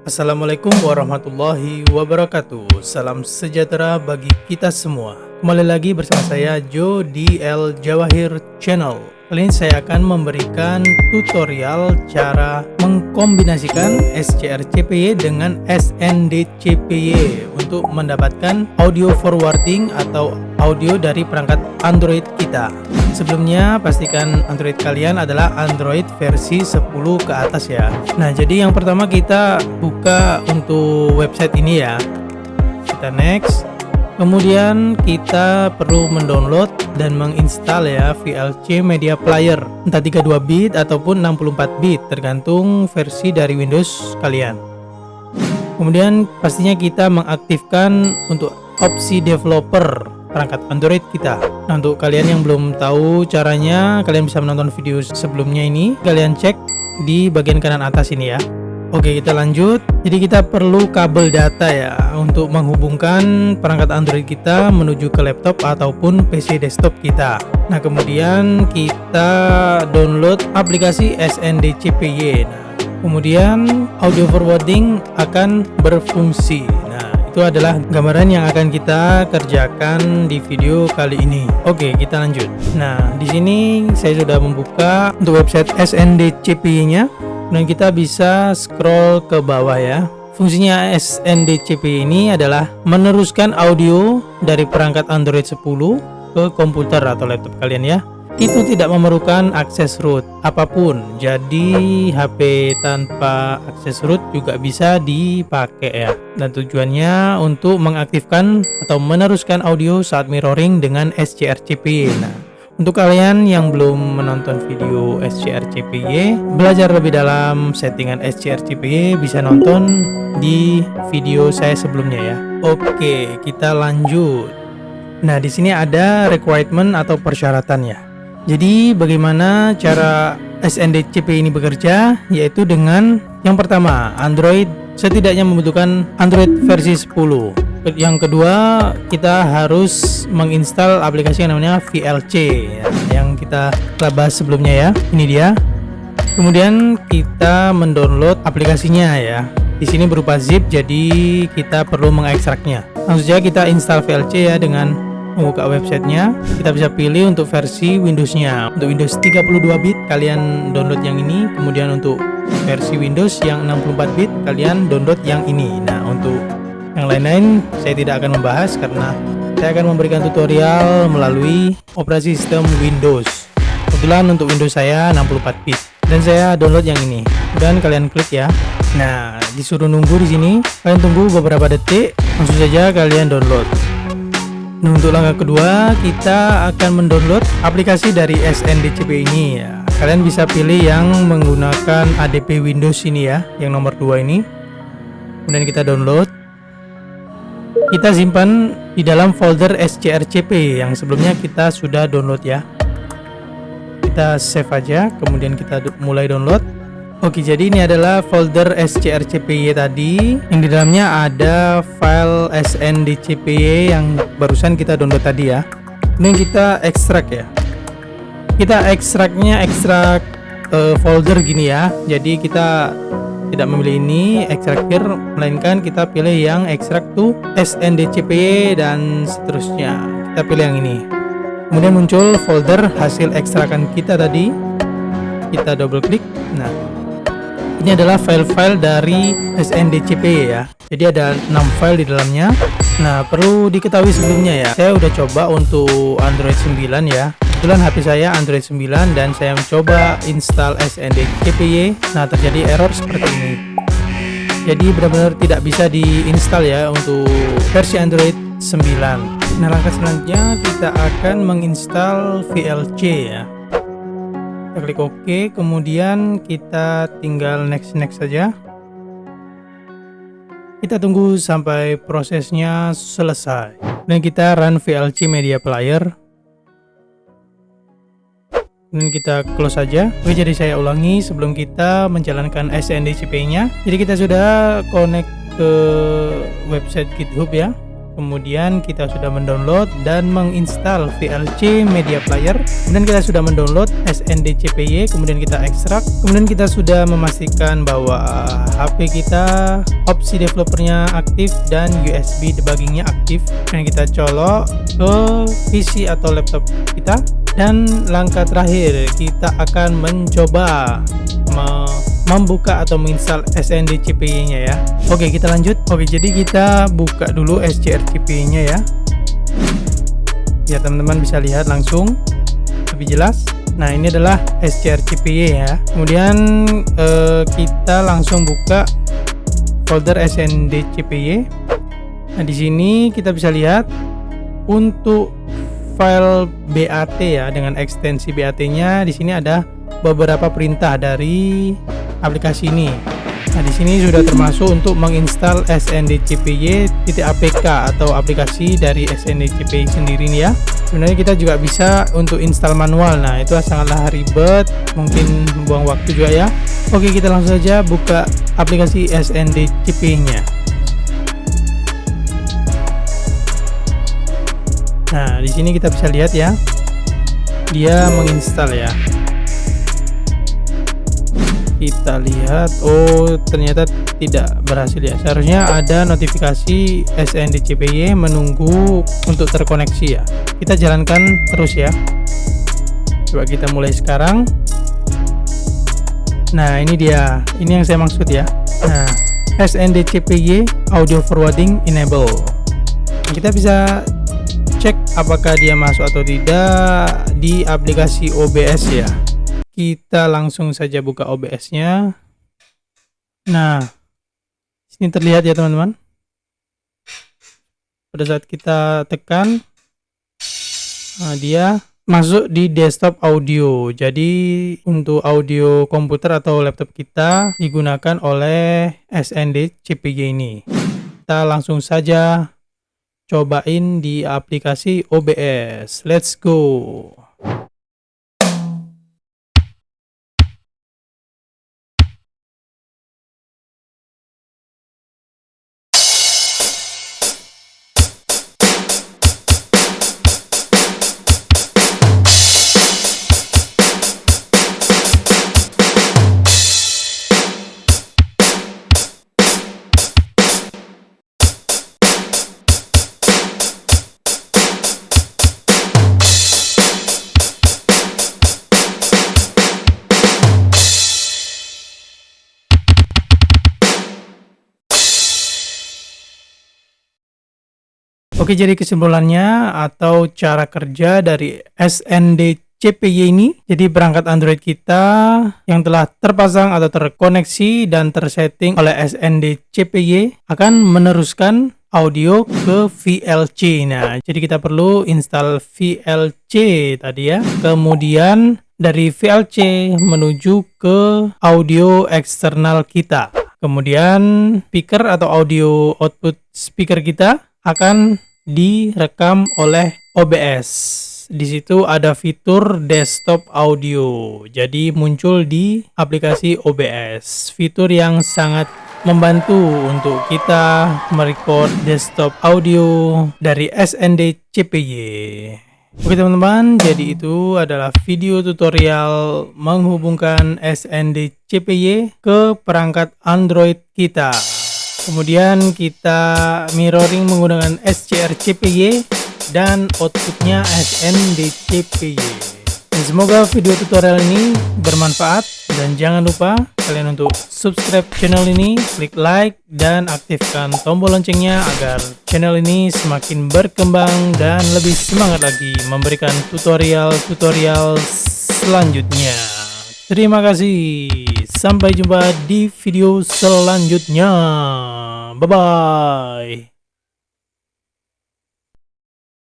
Assalamualaikum warahmatullahi wabarakatuh. Salam sejahtera bagi kita semua. Kembali lagi bersama saya Joe di El Jawahir Channel. Kali ini saya akan memberikan tutorial cara mengkombinasikan SCRCPY dengan SNDCPY untuk mendapatkan audio forwarding atau audio dari perangkat Android kita. Sebelumnya pastikan Android kalian adalah Android versi 10 ke atas ya. Nah, jadi yang pertama kita buka untuk website ini ya. Kita next kemudian kita perlu mendownload dan menginstal ya VLC Media Player entah 32 bit ataupun 64 bit tergantung versi dari Windows kalian kemudian pastinya kita mengaktifkan untuk opsi developer perangkat Android kita. Nah untuk kalian yang belum tahu caranya kalian bisa menonton video sebelumnya ini. Kalian cek di bagian kanan atas ini ya. Oke kita lanjut. Jadi kita perlu kabel data ya untuk menghubungkan perangkat Android kita menuju ke laptop ataupun PC desktop kita. Nah kemudian kita download aplikasi SNDCPY nah, kemudian audio forwarding akan berfungsi. Nah itu adalah gambaran yang akan kita kerjakan di video kali ini. Oke kita lanjut. Nah di sini saya sudah membuka untuk website SNDCPY nya dan kita bisa scroll ke bawah ya. Fungsinya SNDCP ini adalah meneruskan audio dari perangkat Android 10 ke komputer atau laptop kalian ya itu tidak memerlukan akses root apa pun jadi HP tanpa akses root juga bisa dipakai ya dan tujuannya untuk mengaktifkan atau meneruskan audio saat mirroring dengan SCRCP nah untuk kalian yang belum menonton video SCRCPY, belajar lebih dalam settingan SCRCPY bisa nonton di video saya sebelumnya ya. Oke, kita lanjut. Nah, di sini ada requirement atau persyaratannya. Jadi, bagaimana cara SNDCP ini bekerja? Yaitu dengan yang pertama, Android setidaknya membutuhkan Android versi 10 yang kedua kita harus menginstal aplikasi yang namanya VLC ya, yang kita telah bahas sebelumnya ya. Ini dia. Kemudian kita mendownload aplikasinya ya. Di sini berupa zip jadi kita perlu mengekstraknya. Langsung saja kita install VLC ya dengan membuka websitenya kita bisa pilih untuk versi Windowsnya untuk Windows 32 bit kalian download yang ini kemudian untuk versi Windows yang 64 bit kalian download yang ini nah untuk yang lain-lain saya tidak akan membahas karena saya akan memberikan tutorial melalui operasi sistem Windows. Kebetulan untuk Windows saya 64 bit dan saya download yang ini. Dan kalian klik ya. Nah, disuruh nunggu di sini. Kalian tunggu beberapa detik, langsung saja kalian download. Nah, untuk langkah kedua, kita akan mendownload aplikasi dari SNDCP ini ya. Kalian bisa pilih yang menggunakan ADP Windows ini ya, yang nomor 2 ini. Kemudian kita download kita simpan di dalam folder scrcp yang sebelumnya kita sudah download ya kita save aja kemudian kita mulai download Oke jadi ini adalah folder scrcpy tadi. Yang di dalamnya ada file sndcpy yang barusan kita download tadi ya. Ini kita ekstrak ya. Kita ekstraknya ekstrak uh, folder gini ya. Jadi kita tidak memilih ini ekstrakir melainkan kita pilih yang ekstrak to SNDCP dan seterusnya. Kita pilih yang ini. Kemudian muncul folder hasil ekstrakan kita tadi. Kita double klik. Nah ini adalah file-file dari SNDCP ya. Jadi ada 6 file di dalamnya. Nah perlu diketahui sebelumnya ya saya udah coba untuk Android 9 ya. Kebetulan HP saya Android 9 dan saya mencoba install SNDCPY nah terjadi error seperti ini. Jadi benar-benar tidak bisa diinstal ya untuk versi Android 9 nah langkah selanjutnya kita akan menginstal VLC ya kita klik OK kemudian kita tinggal next next saja. Kita tunggu sampai prosesnya selesai. Dan kita run VLC media player. Dan kita close saja. Oke jadi saya ulangi sebelum kita menjalankan SNDCP nya jadi kita sudah connect ke website github ya kemudian kita sudah mendownload dan menginstal VLC Media Player. Kemudian kita sudah mendownload SNDCPY kemudian kita ekstrak. Kemudian kita sudah memastikan bahwa HP kita opsi developernya aktif dan USB debuggingnya aktif. Dan kita colok ke PC atau laptop kita. Dan langkah terakhir kita akan mencoba membuka atau menginstal SNDCPY nya ya. Oke kita lanjut. Oke jadi kita buka dulu SCRCPY nya ya. Ya teman-teman bisa lihat langsung. Lebih jelas. Nah ini adalah SCRCPY ya. Kemudian eh, kita langsung buka folder SNDCPY nah di sini kita bisa lihat untuk file BAT ya dengan ekstensi BAT nya di sini ada beberapa perintah dari aplikasi ini. Nah, di sini sudah termasuk untuk menginstal SNDCPY.apk atau aplikasi dari SNDCPY sendiri nih ya. Sebenarnya kita juga bisa untuk install manual. Nah, itu sangatlah ribet, mungkin membuang waktu juga ya. Oke, kita langsung saja buka aplikasi SNDCPY-nya. Nah, di sini kita bisa lihat ya. Dia menginstal ya kita lihat. Oh ternyata tidak berhasil ya. Seharusnya ada notifikasi SNDCPY menunggu untuk terkoneksi ya. Kita jalankan terus ya. Coba kita mulai sekarang. Nah ini dia. Ini yang saya maksud ya. Nah SNDCPY audio forwarding enable. Kita bisa cek apakah dia masuk atau tidak di aplikasi OBS ya kita langsung saja buka OBS-nya. Nah, sini terlihat ya teman-teman. Pada saat kita tekan, nah dia masuk di desktop audio. Jadi untuk audio komputer atau laptop kita digunakan oleh SND CPG ini. Kita langsung saja cobain di aplikasi OBS. Let's go. Oke, jadi kesimpulannya atau cara kerja dari SND CPY ini, jadi perangkat Android kita yang telah terpasang atau terkoneksi dan tersetting oleh SND CPY akan meneruskan audio ke VLC. Nah, jadi kita perlu install VLC tadi ya. Kemudian dari VLC menuju ke audio eksternal kita. Kemudian speaker atau audio output speaker kita akan direkam oleh OBS. Di situ ada fitur desktop audio. Jadi muncul di aplikasi OBS. Fitur yang sangat membantu untuk kita merecord desktop audio dari SND CPY. Oke teman-teman, jadi itu adalah video tutorial menghubungkan SND CPY ke perangkat Android kita. Kemudian kita mirroring menggunakan SCRCPY dan outputnya SNDCPY. Dan semoga video tutorial ini bermanfaat dan jangan lupa kalian untuk subscribe channel ini, klik like dan aktifkan tombol loncengnya agar channel ini semakin berkembang dan lebih semangat lagi memberikan tutorial-tutorial selanjutnya. Terima kasih. Sampai jumpa di video selanjutnya. Bye-bye.